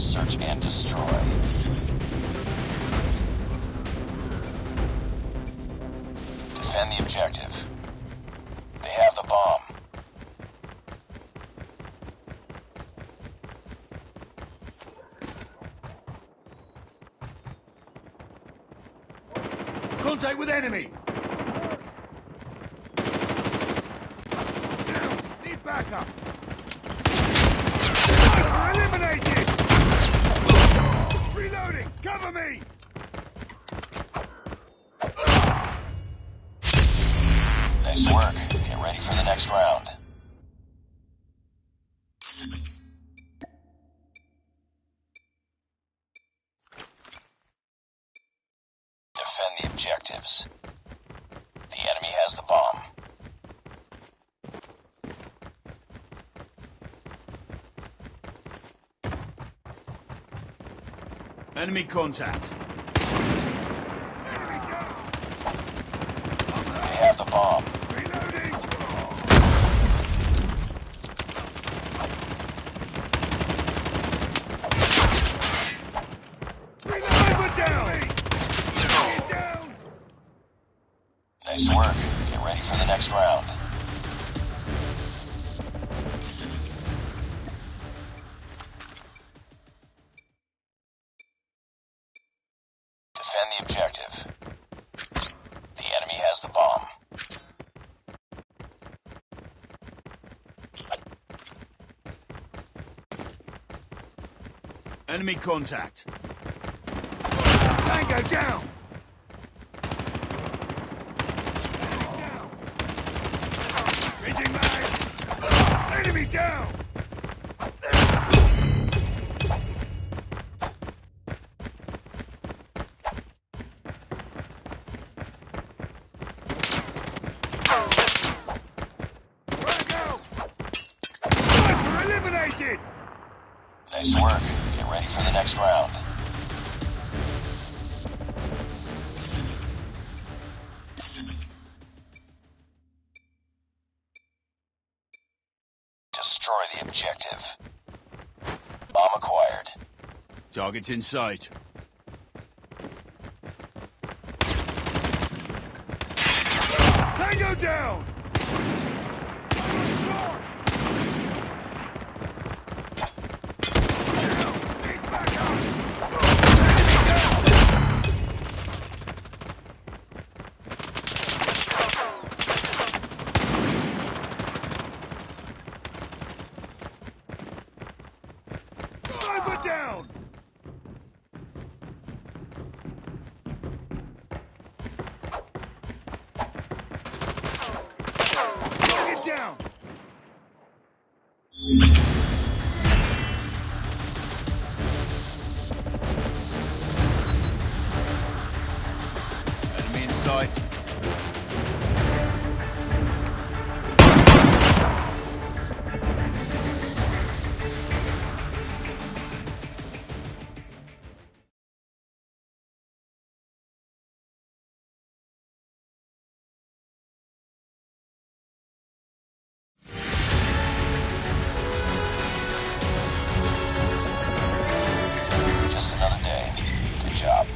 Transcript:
Search and destroy. Defend the objective. They have the bomb. Contact with enemy! Need backup! Nice work. Get ready for the next round. Defend the objectives. The enemy has the bomb. Enemy contact. They have the bomb. Reloading! Reload! down! Get down! Nice work. Get ready for the next round. Defend the objective. The enemy has the bomb. Enemy contact. Tango down! Nice work. Get ready for the next round. Destroy the objective. Bomb acquired. Target's in sight. Tango down! Sniper down! Get down! Enemy in sight. Job.